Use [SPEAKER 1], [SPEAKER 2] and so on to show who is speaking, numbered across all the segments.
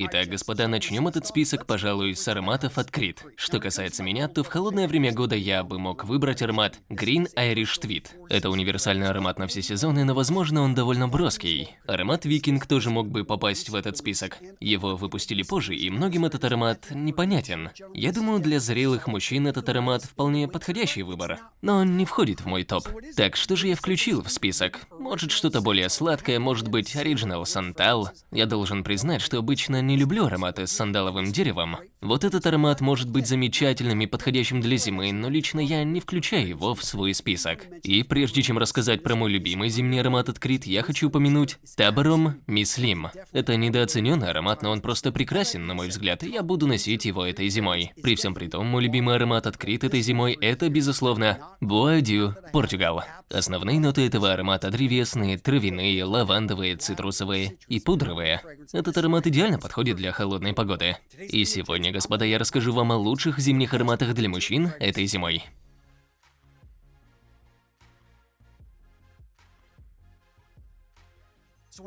[SPEAKER 1] Итак, господа, начнем этот список, пожалуй, с ароматов от Creed. Что касается меня, то в холодное время года я бы мог выбрать аромат Green Irish Tweed. Это универсальный аромат на все сезоны, но возможно он довольно броский. Аромат Викинг тоже мог бы попасть в этот список. Его выпустили позже, и многим этот аромат непонятен. Я думаю, для зрелых мужчин этот аромат вполне подходящий выбор, но он не входит в мой топ. Так что же я включил в список? Может что-то более сладкое, может быть Original Santal. Я должен признать, что обычно не люблю ароматы с сандаловым деревом. Вот этот аромат может быть замечательным и подходящим для зимы, но лично я не включаю его в свой список. И прежде чем рассказать про мой любимый зимний аромат от Крит, я хочу упомянуть Табором Мислим. Это недооцененный аромат, но он просто прекрасен, на мой взгляд, и я буду носить его этой зимой. При всем при том, мой любимый аромат от Крит этой зимой – это, безусловно, Bois Португал. Основные ноты этого аромата древесные, травяные, лавандовые, цитрусовые и пудровые. Этот аромат идеально подходит подходит для холодной погоды. И сегодня, господа, я расскажу вам о лучших зимних ароматах для мужчин этой зимой.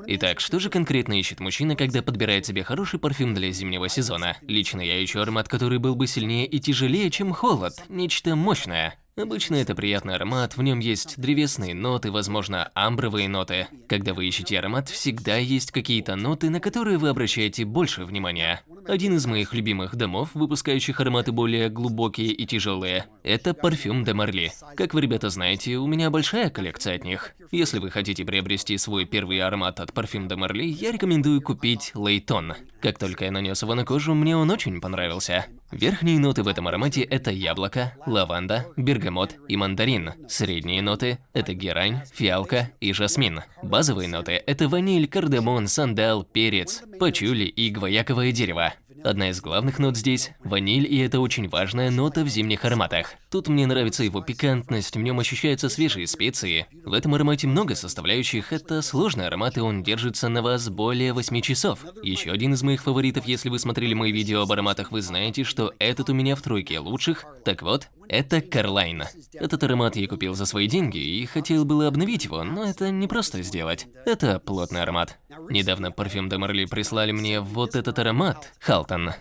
[SPEAKER 1] Итак, что же конкретно ищет мужчина, когда подбирает себе хороший парфюм для зимнего сезона? Лично я ищу аромат, который был бы сильнее и тяжелее, чем холод. Нечто мощное. Обычно это приятный аромат, в нем есть древесные ноты, возможно, амбровые ноты. Когда вы ищете аромат, всегда есть какие-то ноты, на которые вы обращаете больше внимания. Один из моих любимых домов, выпускающих ароматы более глубокие и тяжелые, это парфюм де Марли. Как вы, ребята, знаете, у меня большая коллекция от них. Если вы хотите приобрести свой первый аромат от парфюм де Марли, я рекомендую купить Лейтон. Как только я нанес его на кожу, мне он очень понравился. Верхние ноты в этом аромате – это яблоко, лаванда, бергамот и мандарин. Средние ноты – это герань, фиалка и жасмин. Базовые ноты – это ваниль, кардамон, сандал, перец, пачули и гвояковое дерево. Одна из главных нот здесь – ваниль, и это очень важная нота в зимних ароматах. Тут мне нравится его пикантность, в нем ощущаются свежие специи. В этом аромате много составляющих, это сложный аромат, и он держится на вас более 8 часов. Еще один из моих фаворитов, если вы смотрели мои видео об ароматах, вы знаете, что этот у меня в тройке лучших. Так вот, это Карлайн. Этот аромат я купил за свои деньги и хотел было обновить его, но это не просто сделать. Это плотный аромат. Недавно парфюм де Марли прислали мне вот этот аромат, Халтон.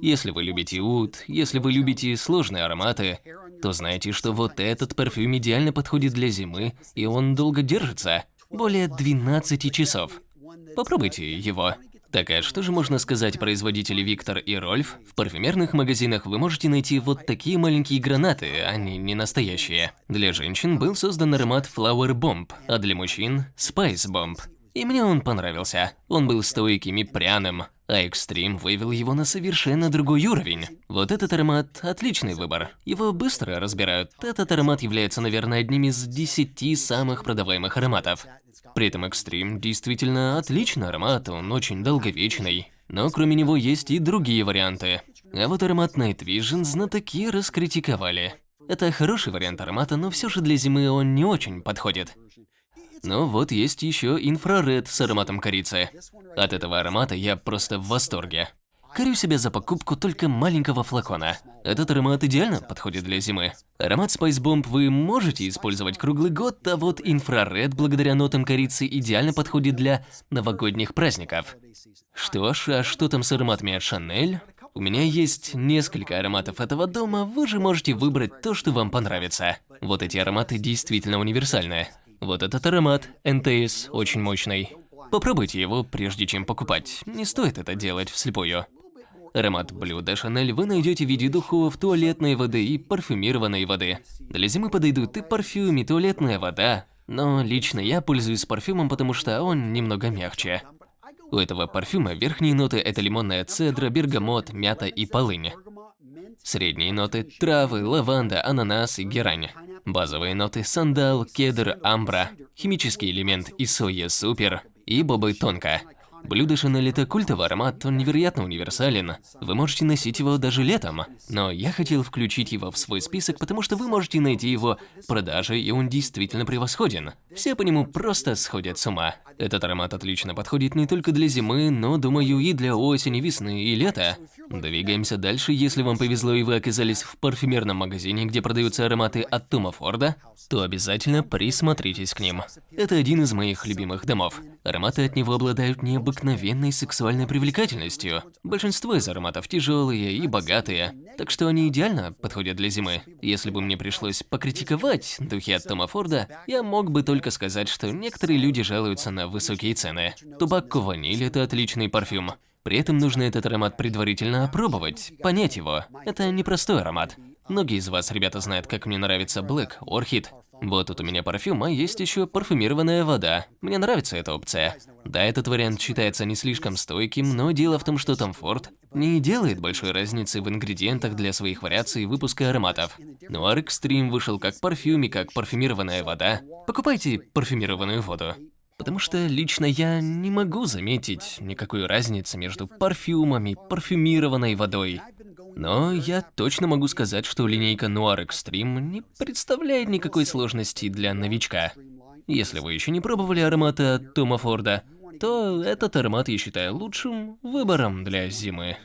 [SPEAKER 1] Если вы любите уд, если вы любите сложные ароматы, то знаете, что вот этот парфюм идеально подходит для зимы, и он долго держится. Более 12 часов. Попробуйте его. Так а что же можно сказать производители Виктор и Рольф? В парфюмерных магазинах вы можете найти вот такие маленькие гранаты, они не настоящие. Для женщин был создан аромат Flower Bomb, а для мужчин – Spice Bomb. И мне он понравился. Он был стойким и пряным, а Extreme вывел его на совершенно другой уровень. Вот этот аромат – отличный выбор. Его быстро разбирают. Этот аромат является, наверное, одним из 10 самых продаваемых ароматов. При этом Extreme действительно отличный аромат, он очень долговечный. Но кроме него есть и другие варианты. А вот аромат Night Vision знатоки раскритиковали. Это хороший вариант аромата, но все же для зимы он не очень подходит. Но вот есть еще инфраред с ароматом корицы. От этого аромата я просто в восторге. Корю себя за покупку только маленького флакона. Этот аромат идеально подходит для зимы. Аромат Spice Bomb вы можете использовать круглый год, а вот инфраред благодаря нотам корицы идеально подходит для новогодних праздников. Что ж, а что там с ароматами от Chanel? У меня есть несколько ароматов этого дома, вы же можете выбрать то, что вам понравится. Вот эти ароматы действительно универсальные. Вот этот аромат, НТС, очень мощный. Попробуйте его, прежде чем покупать. Не стоит это делать вслепую. Аромат de Chanel вы найдете в виде духов, туалетной воды и парфюмированной воды. Для зимы подойдут и парфюм, и туалетная вода. Но лично я пользуюсь парфюмом, потому что он немного мягче. У этого парфюма верхние ноты – это лимонная цедра, бергамот, мята и полынь. Средние ноты – травы, лаванда, ананас и герань. Базовые ноты – сандал, кедр, амбра. Химический элемент – исоя супер и бобы тонко. Блюдо Шанель – это культовый аромат, он невероятно универсален. Вы можете носить его даже летом. Но я хотел включить его в свой список, потому что вы можете найти его в продаже, и он действительно превосходен. Все по нему просто сходят с ума. Этот аромат отлично подходит не только для зимы, но, думаю, и для осени, весны и лета. Двигаемся дальше. Если вам повезло и вы оказались в парфюмерном магазине, где продаются ароматы от Тома Форда, то обязательно присмотритесь к ним. Это один из моих любимых домов. Ароматы от него обладают необыкновенной сексуальной привлекательностью. Большинство из ароматов тяжелые и богатые, так что они идеально подходят для зимы. Если бы мне пришлось покритиковать духи от Тома Форда, я мог бы только сказать, что некоторые люди жалуются на высокие цены. Тубакко ваниль – это отличный парфюм. При этом нужно этот аромат предварительно опробовать, понять его. Это непростой аромат. Многие из вас, ребята, знают, как мне нравится Black Orchid. Вот тут у меня парфюм, а есть еще парфюмированная вода. Мне нравится эта опция. Да, этот вариант считается не слишком стойким, но дело в том, что Tom Ford не делает большой разницы в ингредиентах для своих вариаций выпуска ароматов. Noir Extreme вышел как парфюм и как парфюмированная вода. Покупайте парфюмированную воду. Потому что лично я не могу заметить никакой разницы между парфюмами, парфюмированной водой. Но я точно могу сказать, что линейка Noir Extreme не представляет никакой сложности для новичка. Если вы еще не пробовали ароматы от Тома Форда, то этот аромат я считаю лучшим выбором для зимы.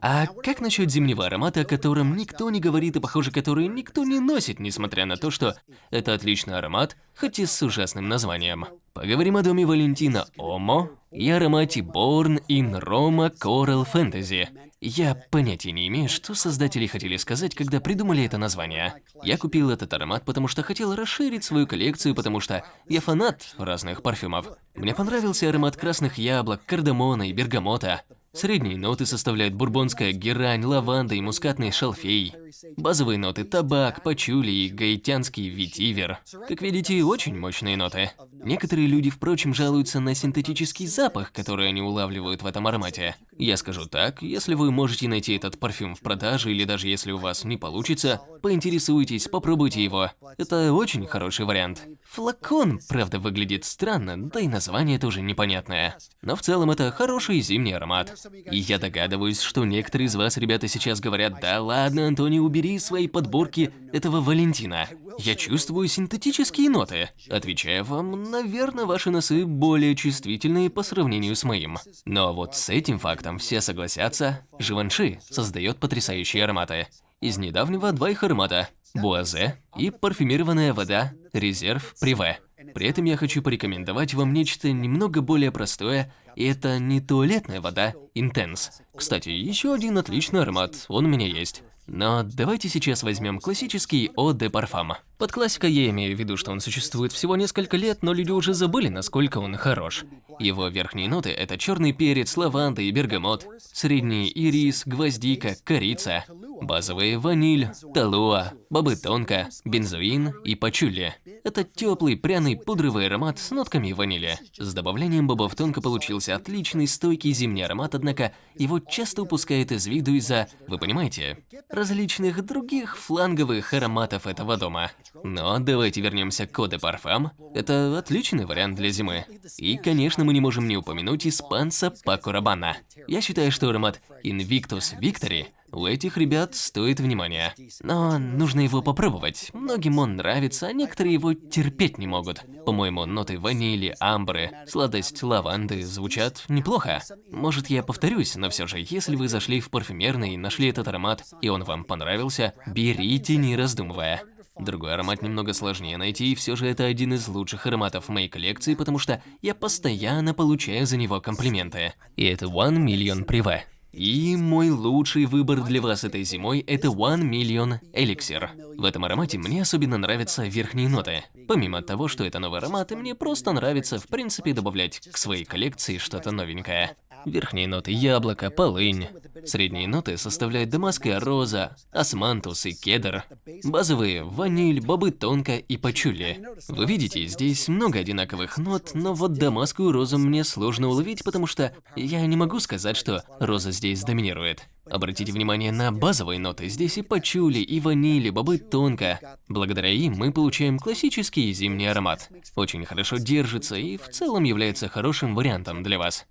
[SPEAKER 1] А как насчет зимнего аромата, о котором никто не говорит и, похоже, который никто не носит, несмотря на то, что это отличный аромат, хоть и с ужасным названием? Поговорим о доме Валентина Омо и аромате Born in Roma Coral Fantasy. Я понятия не имею, что создатели хотели сказать, когда придумали это название. Я купил этот аромат, потому что хотел расширить свою коллекцию, потому что я фанат разных парфюмов. Мне понравился аромат красных яблок, кардамона и бергамота. Средние ноты составляют бурбонская герань, лаванда и мускатный шалфей. Базовые ноты – табак, пачули и гаитянский ветивер. Как видите, очень мощные ноты. Некоторые люди, впрочем, жалуются на синтетический запах, который они улавливают в этом аромате. Я скажу так, если вы можете найти этот парфюм в продаже или даже если у вас не получится, поинтересуйтесь, попробуйте его. Это очень хороший вариант. Флакон, правда, выглядит странно, да и название тоже непонятное. Но в целом это хороший зимний аромат. И я догадываюсь, что некоторые из вас, ребята, сейчас говорят, да ладно, Антони, убери свои подборки этого Валентина. Я чувствую синтетические ноты. Отвечаю вам, наверное, ваши носы более чувствительные по сравнению с моим. Но вот с этим фактом все согласятся. Живанши создает потрясающие ароматы. Из недавнего два их аромата Буазе и парфюмированная вода Резерв Приве. При этом я хочу порекомендовать вам нечто немного более простое, и это не туалетная вода Intense. Кстати, еще один отличный аромат, он у меня есть. Но давайте сейчас возьмем классический Eau de Parfum. Под классикой я имею в виду, что он существует всего несколько лет, но люди уже забыли, насколько он хорош. Его верхние ноты – это черный перец, лаванда и бергамот, средние – ирис, гвоздика, корица, базовые – ваниль, талуа, бобы тонко, бензоин и пачули. Это теплый, пряный, пудровый аромат с нотками ванили. С добавлением бобов тонко получился отличный, стойкий зимний аромат, однако его часто упускают из виду из-за, вы понимаете, различных других фланговых ароматов этого дома. Но давайте вернемся к Коде Парфам. Это отличный вариант для зимы. И, конечно, мы не можем не упомянуть испанца Пако Рабана. Я считаю, что аромат Invictus Victory у этих ребят стоит внимания. Но нужно его попробовать. Многим он нравится, а некоторые его терпеть не могут. По-моему, ноты ванили, амбры, сладость лаванды звучат неплохо. Может, я повторюсь, но все же, если вы зашли в парфюмерный и нашли этот аромат, и он вам понравился, берите, не раздумывая. Другой аромат немного сложнее найти, и все же это один из лучших ароматов моей коллекции, потому что я постоянно получаю за него комплименты. И это One Million Privé. И мой лучший выбор для вас этой зимой – это One Million Elixir. В этом аромате мне особенно нравятся верхние ноты. Помимо того, что это новый аромат, мне просто нравится в принципе добавлять к своей коллекции что-то новенькое. Верхние ноты яблоко, полынь. Средние ноты составляют дамасская роза, османтус и кедр. Базовые – ваниль, бобы тонко и пачули. Вы видите, здесь много одинаковых нот, но вот дамасскую розу мне сложно уловить, потому что я не могу сказать, что роза здесь доминирует. Обратите внимание на базовые ноты. Здесь и пачули, и ванили, бобы тонко. Благодаря им мы получаем классический зимний аромат. Очень хорошо держится и в целом является хорошим вариантом для вас.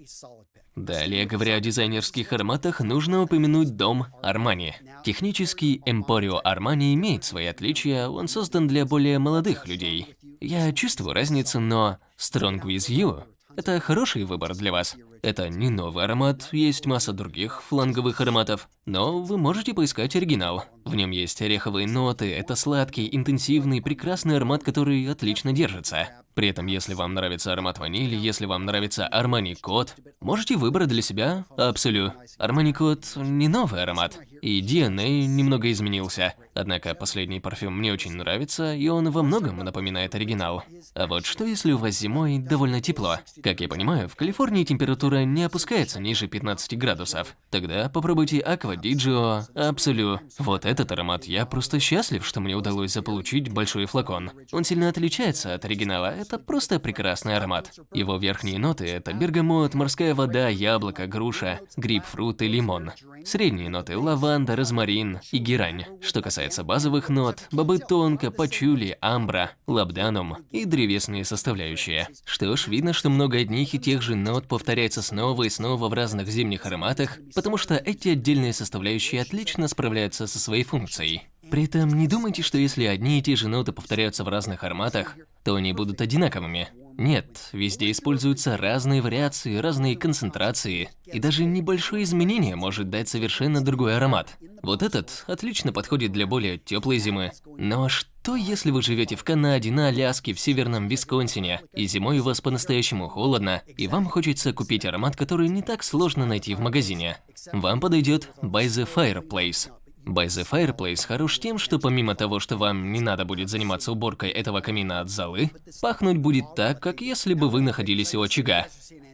[SPEAKER 1] Далее, говоря о дизайнерских ароматах, нужно упомянуть дом Армани. Технический Эмпорио Армани имеет свои отличия, он создан для более молодых людей. Я чувствую разницу, но Strong With You Это хороший выбор для вас. Это не новый аромат, есть масса других фланговых ароматов, но вы можете поискать оригинал. В нем есть ореховые ноты, это сладкий, интенсивный, прекрасный аромат, который отлично держится. При этом, если вам нравится аромат ванили, если вам нравится Armani Code, можете выбрать для себя Absolu. Armani Code не новый аромат, и DNA немного изменился. Однако последний парфюм мне очень нравится, и он во многом напоминает оригинал. А вот что если у вас зимой довольно тепло? Как я понимаю, в Калифорнии температура не опускается ниже 15 градусов. Тогда попробуйте Aqua Digio Absolu. Вот этот аромат я просто счастлив, что мне удалось заполучить большой флакон. Он сильно отличается от оригинала, это просто прекрасный аромат. Его верхние ноты – это бергамот, морская вода, яблоко, груша, грейпфрут и лимон. Средние ноты – лаванда, розмарин и герань. Что касается базовых нот – бобы тонко, пачули, амбра, лабданум и древесные составляющие. Что ж, видно, что много одних и тех же нот повторяется снова и снова в разных зимних ароматах, потому что эти отдельные составляющие отлично справляются со своей функцией. При этом не думайте, что если одни и те же ноты повторяются в разных ароматах, то они будут одинаковыми. Нет, везде используются разные вариации, разные концентрации, и даже небольшое изменение может дать совершенно другой аромат. Вот этот отлично подходит для более теплой зимы. Но что если вы живете в Канаде, на Аляске, в северном Висконсине, и зимой у вас по-настоящему холодно, и вам хочется купить аромат, который не так сложно найти в магазине? Вам подойдет By the Fireplace. By the Fireplace хорош тем, что помимо того, что вам не надо будет заниматься уборкой этого камина от золы, пахнуть будет так, как если бы вы находились у очага.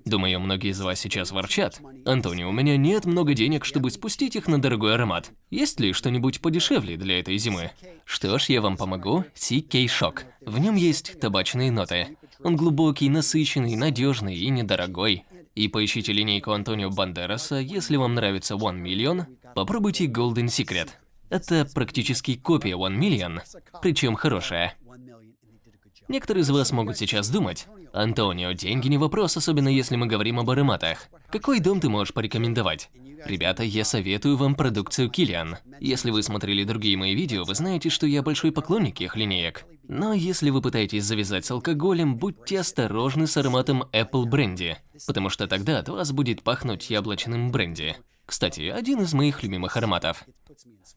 [SPEAKER 1] Думаю, многие из вас сейчас ворчат. Антони, у меня нет много денег, чтобы спустить их на дорогой аромат. Есть ли что-нибудь подешевле для этой зимы? Что ж, я вам помогу. CK Shock. В нем есть табачные ноты. Он глубокий, насыщенный, надежный и недорогой. И поищите линейку Антонио Бандераса, если вам нравится One Million, Попробуйте Golden Secret. Это практически копия One Million, причем хорошая. Некоторые из вас могут сейчас думать, Антонио, деньги не вопрос, особенно если мы говорим об ароматах. Какой дом ты можешь порекомендовать? Ребята, я советую вам продукцию Kilian. Если вы смотрели другие мои видео, вы знаете, что я большой поклонник их линеек. Но если вы пытаетесь завязать с алкоголем, будьте осторожны с ароматом Apple бренди, потому что тогда от вас будет пахнуть яблочным бренди. Кстати, один из моих любимых ароматов.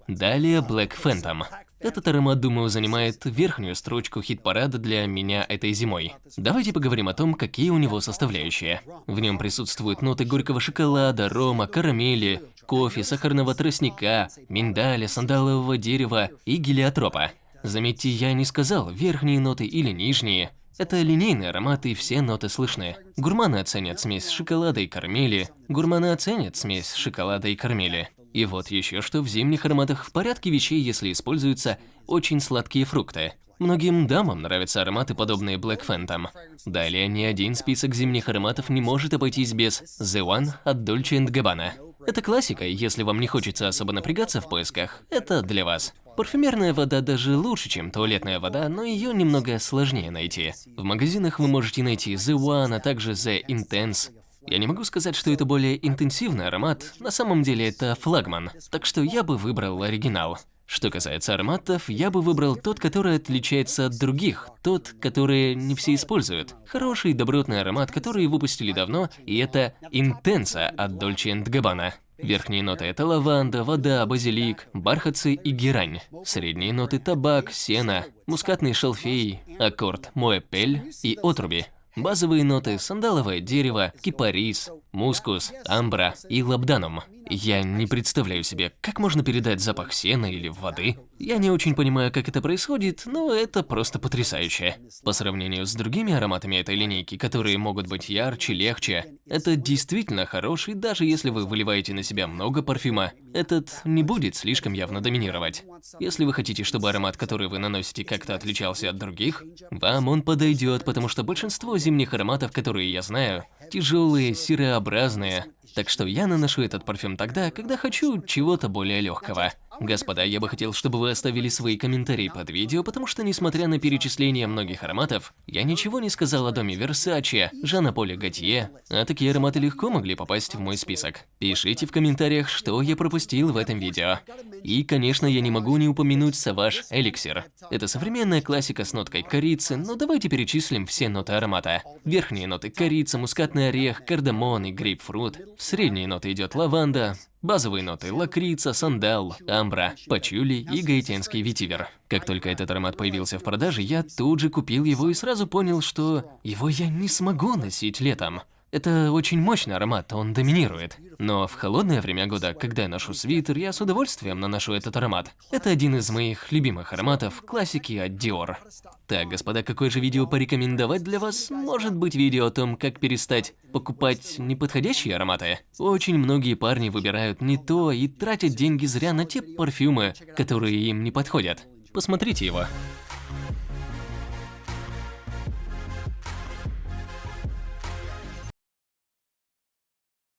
[SPEAKER 1] Далее Black Phantom. Этот аромат, думаю, занимает верхнюю строчку хит-парада для меня этой зимой. Давайте поговорим о том, какие у него составляющие. В нем присутствуют ноты горького шоколада, рома, карамели, кофе, сахарного тростника, миндаля, сандалового дерева и гелиотропа. Заметьте, я не сказал верхние ноты или нижние. Это линейный аромат и все ноты слышны. Гурманы оценят смесь шоколада и кармели, гурманы оценят смесь шоколада и кармели. И вот еще что в зимних ароматах в порядке вещей, если используются очень сладкие фрукты. Многим дамам нравятся ароматы, подобные Black Phantom. Далее, ни один список зимних ароматов не может обойтись без The One от Dolce Gabbana. Это классика, если вам не хочется особо напрягаться в поисках, это для вас. Парфюмерная вода даже лучше, чем туалетная вода, но ее немного сложнее найти. В магазинах вы можете найти The One, а также The Intense. Я не могу сказать, что это более интенсивный аромат, на самом деле это флагман, так что я бы выбрал оригинал. Что касается ароматов, я бы выбрал тот, который отличается от других, тот, который не все используют. Хороший, добротный аромат, который выпустили давно, и это Intensa от Dolce Gabbana. Верхние ноты – это лаванда, вода, базилик, бархатцы и герань. Средние ноты – табак, сено, мускатный шалфей, аккорд, моэпель и отруби. Базовые ноты – сандаловое дерево, кипарис, мускус, амбра и лабданум. Я не представляю себе, как можно передать запах сена или воды. Я не очень понимаю, как это происходит, но это просто потрясающе. По сравнению с другими ароматами этой линейки, которые могут быть ярче, легче, это действительно хороший, даже если вы выливаете на себя много парфюма, этот не будет слишком явно доминировать. Если вы хотите, чтобы аромат, который вы наносите, как-то отличался от других, вам он подойдет, потому что большинство зимних ароматов, которые я знаю, тяжелые, серообразные, Так что я наношу этот парфюм тогда, когда хочу чего-то более легкого. Господа, я бы хотел, чтобы вы оставили свои комментарии под видео, потому что, несмотря на перечисление многих ароматов, я ничего не сказал о доме Версаче, Жана Поля Готье, а такие ароматы легко могли попасть в мой список. Пишите в комментариях, что я пропустил в этом видео. И, конечно, я не могу не упомянуть Саваш Эликсир. Это современная классика с ноткой корицы, но давайте перечислим все ноты аромата. Верхние ноты – корица, мускатный орех, кардамон и грейпфрут. В средние ноты идет лаванда, Базовые ноты – лакрица, сандал, амбра, пачули и гаитянский ветивер. Как только этот аромат появился в продаже, я тут же купил его и сразу понял, что его я не смогу носить летом. Это очень мощный аромат, он доминирует. Но в холодное время года, когда я ношу свитер, я с удовольствием наношу этот аромат. Это один из моих любимых ароматов, классики от Dior. Так, господа, какое же видео порекомендовать для вас? Может быть видео о том, как перестать покупать неподходящие ароматы? Очень многие парни выбирают не то и тратят деньги зря на те парфюмы, которые им не подходят. Посмотрите его.